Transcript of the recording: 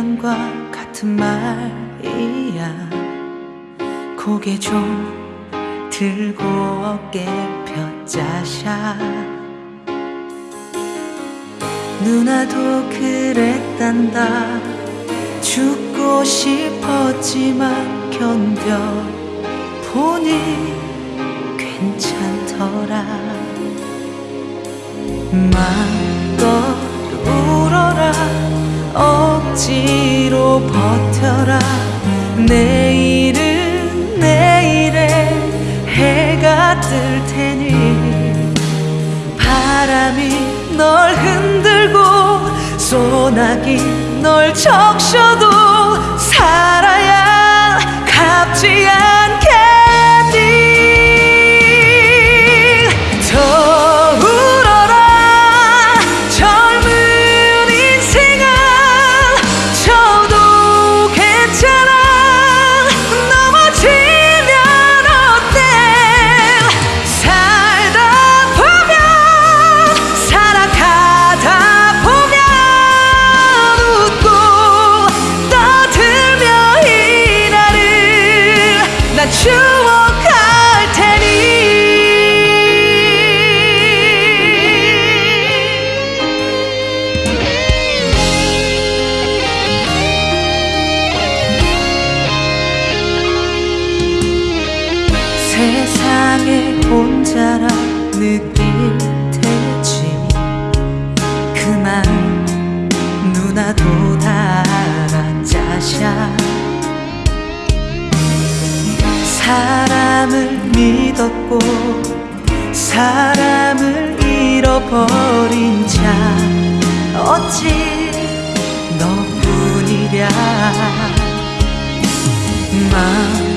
사랑과 같은 말이야. 고개 좀 들고 어깨 펴자샤. 누나도 그랬단다. 죽고 싶었지만 견뎌 보니 괜찮더라. 마음껏 억지로 버텨라. 내일은 내일에 해가 뜰 테니. 바람이 널 흔들고 소나기 널 적셔도 세상에 혼자라 느낄 테지. 그만 누나도 달아짜샤. 사람을 믿었고 사람을 잃어버린 자 어찌 너뿐이랴. 마